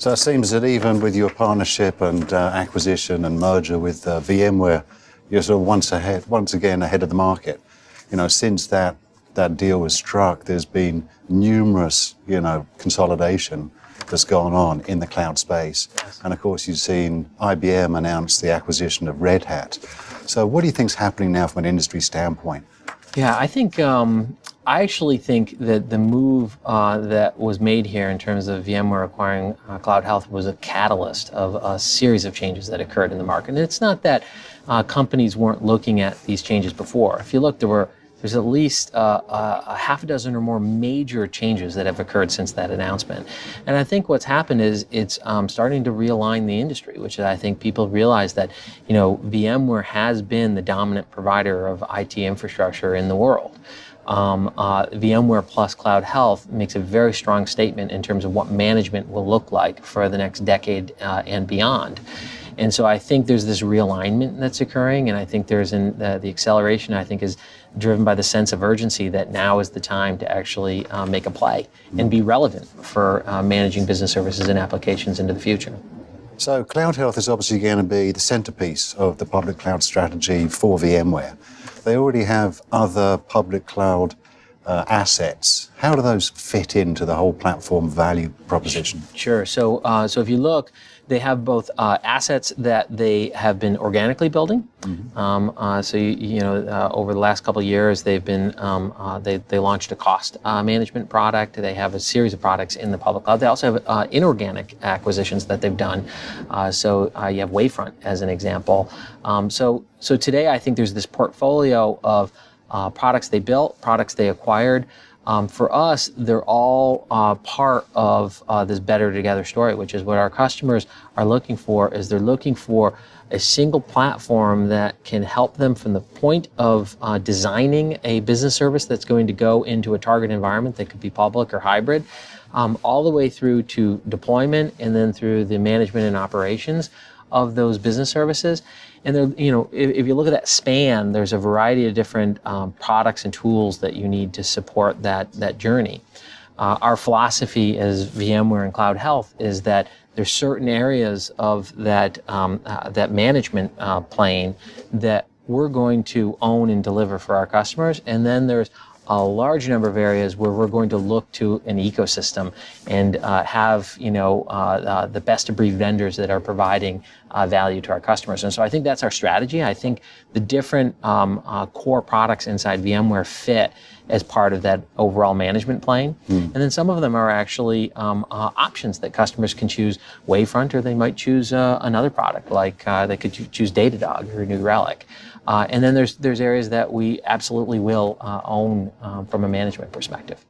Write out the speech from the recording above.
So it seems that even with your partnership and uh, acquisition and merger with uh, VMware, you're sort of once ahead, once again ahead of the market. You know, since that that deal was struck, there's been numerous, you know, consolidation that's gone on in the cloud space. Yes. And of course, you've seen IBM announce the acquisition of Red Hat. So what do you think is happening now from an industry standpoint? Yeah, I think um, I actually think that the move uh, that was made here in terms of VMware acquiring uh, CloudHealth was a catalyst of a series of changes that occurred in the market. And it's not that uh, companies weren't looking at these changes before. If you look, there were there's at least uh, a half a dozen or more major changes that have occurred since that announcement. And I think what's happened is it's um, starting to realign the industry, which I think people realize that, you know, VMware has been the dominant provider of IT infrastructure in the world. Um, uh, VMware plus CloudHealth makes a very strong statement in terms of what management will look like for the next decade uh, and beyond. And so I think there's this realignment that's occurring, and I think there's an, uh, the acceleration, I think, is driven by the sense of urgency that now is the time to actually uh, make a play and be relevant for uh, managing business services and applications into the future. So CloudHealth is obviously going to be the centerpiece of the public cloud strategy for VMware. They already have other public cloud uh, assets. How do those fit into the whole platform value proposition? Sure. So, uh, so if you look, they have both uh, assets that they have been organically building. Mm -hmm. um, uh, so you, you know, uh, over the last couple of years, they've been um, uh, they they launched a cost uh, management product. They have a series of products in the public cloud. They also have uh, inorganic acquisitions that they've done. so you have Wavefront as an example. Um, so so today, I think there's this portfolio of products they built, products they acquired. Um, for us, they're all uh, part of uh, this better together story, which is what our customers are looking for. Is they're looking for a single platform that can help them from the point of uh, designing a business service that's going to go into a target environment that could be public or hybrid, um, all the way through to deployment and then through the management and operations of those business services. And there, you know, if, if, you look at that span, there's a variety of different um, products and tools that you need to support that that journey. Uh, our philosophy as VMware and CloudHealth is that there's certain areas of that um, uh, that management uh, plane that we're going to own and deliver for our customers, and then there's a large number of areas where we're going to look to an ecosystem and uh, have you know uh, uh, the best of breed vendors that are providing uh, value to our customers. And so I think that's our strategy. I think the different um, uh, core products inside VMware fit as part of that overall management plane. Mm. And then some of them are actually um, uh, options that customers can choose Wavefront or they might choose another product like they could choose Datadog or New Relic. Uh, and then there's, there's areas that we absolutely will uh, own um, from a management perspective.